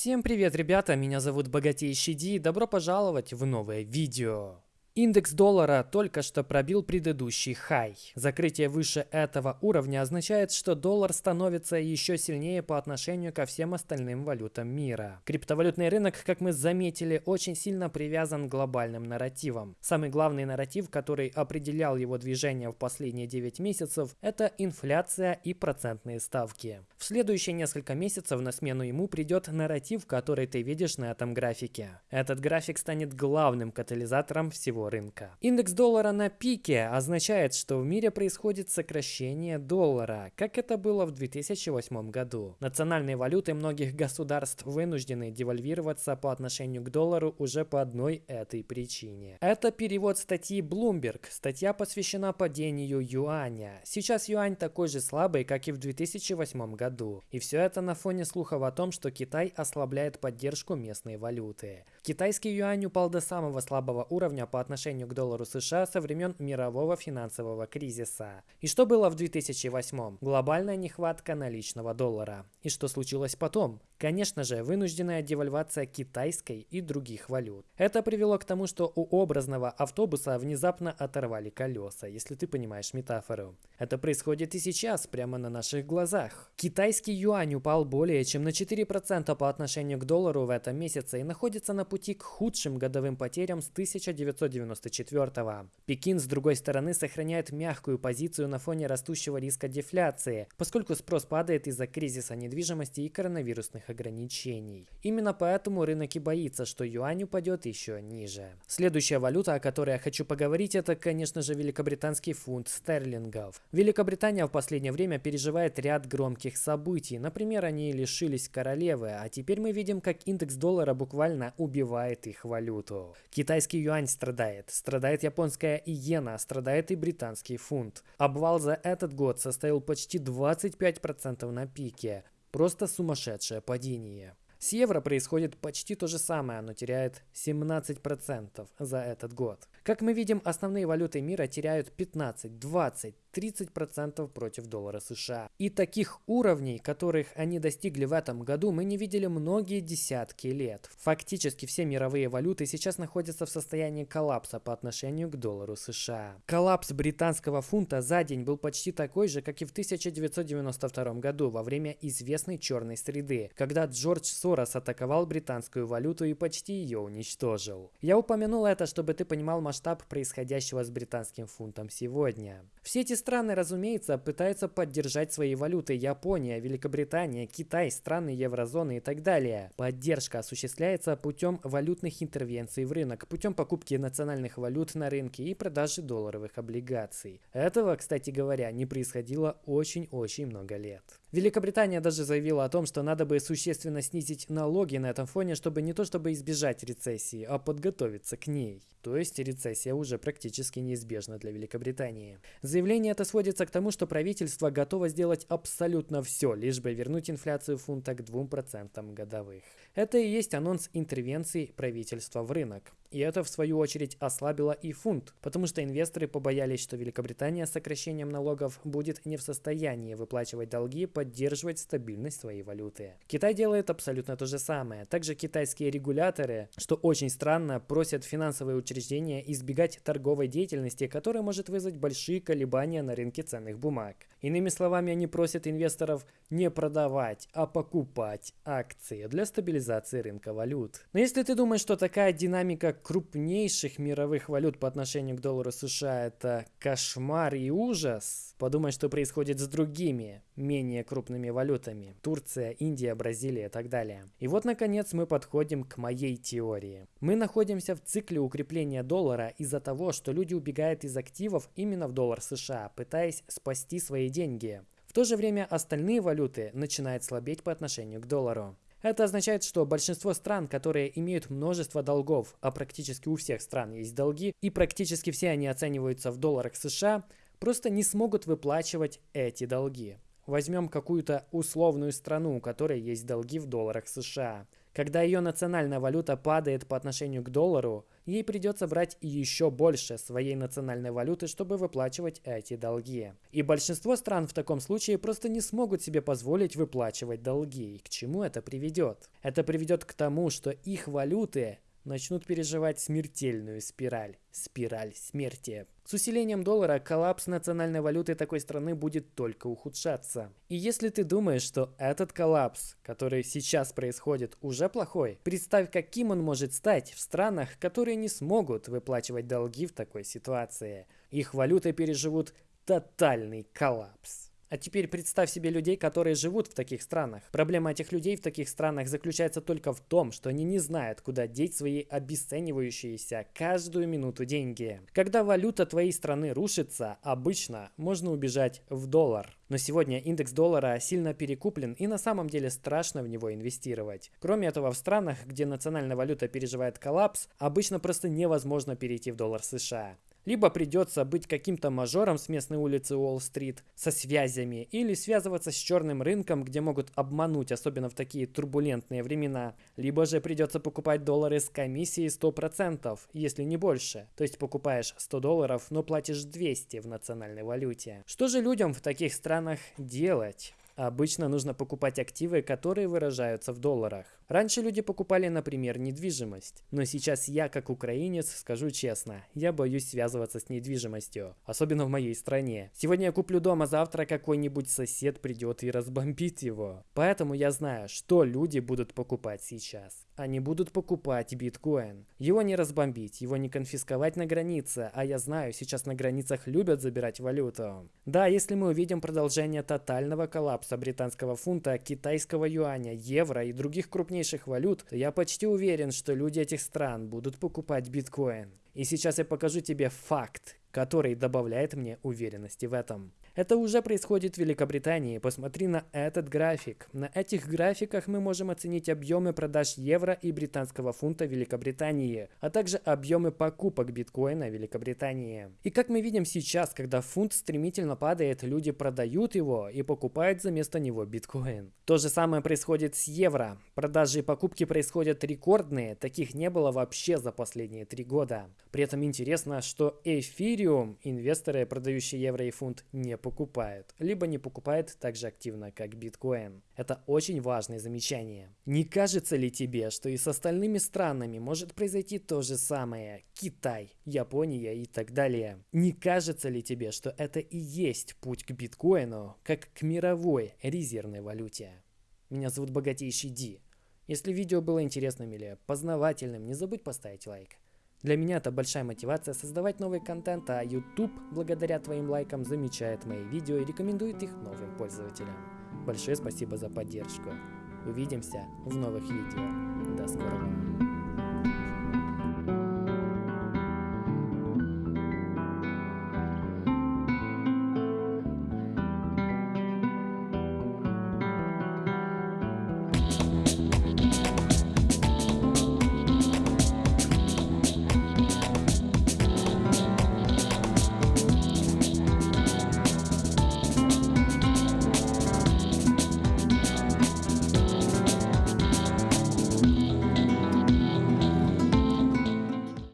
Всем привет, ребята, меня зовут Богатейший Ди, добро пожаловать в новое видео. Индекс доллара только что пробил предыдущий хай. Закрытие выше этого уровня означает, что доллар становится еще сильнее по отношению ко всем остальным валютам мира. Криптовалютный рынок, как мы заметили, очень сильно привязан к глобальным нарративам. Самый главный нарратив, который определял его движение в последние 9 месяцев, это инфляция и процентные ставки. В следующие несколько месяцев на смену ему придет нарратив, который ты видишь на этом графике. Этот график станет главным катализатором всего всего рынка. Индекс доллара на пике означает, что в мире происходит сокращение доллара, как это было в 2008 году. Национальные валюты многих государств вынуждены девальвироваться по отношению к доллару уже по одной этой причине. Это перевод статьи Bloomberg. Статья посвящена падению юаня. Сейчас юань такой же слабый, как и в 2008 году. И все это на фоне слухов о том, что Китай ослабляет поддержку местной валюты. Китайский юань упал до самого слабого уровня по отношению отношению к доллару США со времен мирового финансового кризиса. И что было в 2008? Глобальная нехватка наличного доллара. И что случилось потом? Конечно же, вынужденная девальвация китайской и других валют. Это привело к тому, что у образного автобуса внезапно оторвали колеса, если ты понимаешь метафору. Это происходит и сейчас, прямо на наших глазах. Китайский юань упал более чем на 4% по отношению к доллару в этом месяце и находится на пути к худшим годовым потерям с 1994 -го. Пекин, с другой стороны, сохраняет мягкую позицию на фоне растущего риска дефляции, поскольку спрос падает из-за кризиса недвижимости и коронавирусных ограничений. Именно поэтому рынок и боится, что юань упадет еще ниже. Следующая валюта, о которой я хочу поговорить, это, конечно же, великобританский фунт стерлингов. Великобритания в последнее время переживает ряд громких событий. Например, они лишились королевы, а теперь мы видим, как индекс доллара буквально убивает их валюту. Китайский юань страдает, страдает японская иена, страдает и британский фунт. Обвал за этот год составил почти 25% на пике. Просто сумасшедшее падение. С евро происходит почти то же самое, оно теряет 17% за этот год. Как мы видим, основные валюты мира теряют 15, 20, 30% против доллара США. И таких уровней, которых они достигли в этом году, мы не видели многие десятки лет. Фактически все мировые валюты сейчас находятся в состоянии коллапса по отношению к доллару США. Коллапс британского фунта за день был почти такой же, как и в 1992 году во время известной черной среды, когда Джордж Сорос атаковал британскую валюту и почти ее уничтожил. Я упомянул это, чтобы ты понимал масштаб происходящего с британским фунтом сегодня. Все эти страны, разумеется, пытаются поддержать свои валюты Япония, Великобритания, Китай, страны еврозоны и так далее. Поддержка осуществляется путем валютных интервенций в рынок, путем покупки национальных валют на рынке и продажи долларовых облигаций. Этого, кстати говоря, не происходило очень-очень много лет. Великобритания даже заявила о том, что надо бы существенно снизить налоги на этом фоне, чтобы не то чтобы избежать рецессии, а подготовиться к ней. То есть рецессия уже практически неизбежна для Великобритании. Заявление это сводится к тому, что правительство готово сделать абсолютно все, лишь бы вернуть инфляцию фунта к 2% годовых. Это и есть анонс интервенции правительства в рынок. И это, в свою очередь, ослабило и фунт, потому что инвесторы побоялись, что Великобритания с сокращением налогов будет не в состоянии выплачивать долги и поддерживать стабильность своей валюты. Китай делает абсолютно то же самое. Также китайские регуляторы, что очень странно, просят финансовые учреждения избегать торговой деятельности, которая может вызвать большие колебания на рынке ценных бумаг. Иными словами, они просят инвесторов не продавать, а покупать акции для стабилизации рынка валют. Но если ты думаешь, что такая динамика крупнейших мировых валют по отношению к доллару США это кошмар и ужас, подумай, что происходит с другими, менее крупными валютами. Турция, Индия, Бразилия и так далее. И вот, наконец, мы подходим к моей теории. Мы находимся в цикле укрепления доллара из-за того, что люди убегают из активов именно в доллар США, пытаясь спасти свои деньги. В то же время остальные валюты начинают слабеть по отношению к доллару. Это означает, что большинство стран, которые имеют множество долгов, а практически у всех стран есть долги, и практически все они оцениваются в долларах США, просто не смогут выплачивать эти долги. Возьмем какую-то условную страну, у которой есть долги в долларах США. Когда ее национальная валюта падает по отношению к доллару, ей придется брать еще больше своей национальной валюты, чтобы выплачивать эти долги. И большинство стран в таком случае просто не смогут себе позволить выплачивать долги. И к чему это приведет? Это приведет к тому, что их валюты начнут переживать смертельную спираль. Спираль смерти. С усилением доллара коллапс национальной валюты такой страны будет только ухудшаться. И если ты думаешь, что этот коллапс, который сейчас происходит, уже плохой, представь, каким он может стать в странах, которые не смогут выплачивать долги в такой ситуации. Их валюты переживут тотальный коллапс. А теперь представь себе людей, которые живут в таких странах. Проблема этих людей в таких странах заключается только в том, что они не знают, куда деть свои обесценивающиеся каждую минуту деньги. Когда валюта твоей страны рушится, обычно можно убежать в доллар. Но сегодня индекс доллара сильно перекуплен и на самом деле страшно в него инвестировать. Кроме этого, в странах, где национальная валюта переживает коллапс, обычно просто невозможно перейти в доллар США. Либо придется быть каким-то мажором с местной улицы Уолл-стрит со связями, или связываться с черным рынком, где могут обмануть, особенно в такие турбулентные времена. Либо же придется покупать доллары с комиссией 100%, если не больше. То есть покупаешь 100 долларов, но платишь 200 в национальной валюте. Что же людям в таких странах делать? Обычно нужно покупать активы, которые выражаются в долларах. Раньше люди покупали, например, недвижимость. Но сейчас я, как украинец, скажу честно, я боюсь связываться с недвижимостью. Особенно в моей стране. Сегодня я куплю дом, а завтра какой-нибудь сосед придет и разбомбит его. Поэтому я знаю, что люди будут покупать сейчас. Они будут покупать биткоин. Его не разбомбить, его не конфисковать на границе, а я знаю, сейчас на границах любят забирать валюту. Да, если мы увидим продолжение тотального коллапса британского фунта, китайского юаня, евро и других крупнейших валют, то я почти уверен, что люди этих стран будут покупать биткоин. И сейчас я покажу тебе факт, который добавляет мне уверенности в этом. Это уже происходит в Великобритании. Посмотри на этот график. На этих графиках мы можем оценить объемы продаж евро и британского фунта Великобритании, а также объемы покупок биткоина в Великобритании. И как мы видим сейчас, когда фунт стремительно падает, люди продают его и покупают за место него биткоин. То же самое происходит с евро. Продажи и покупки происходят рекордные, таких не было вообще за последние три года. При этом интересно, что эфириум инвесторы, продающие евро и фунт, не покупают, либо не покупают так же активно, как биткоин. Это очень важное замечание. Не кажется ли тебе, что и с остальными странами может произойти то же самое? Китай, Япония и так далее. Не кажется ли тебе, что это и есть путь к биткоину, как к мировой резервной валюте? Меня зовут Богатейший Ди. Если видео было интересным или познавательным, не забудь поставить лайк. Для меня это большая мотивация создавать новый контент, а YouTube, благодаря твоим лайкам, замечает мои видео и рекомендует их новым пользователям. Большое спасибо за поддержку. Увидимся в новых видео. До скорого.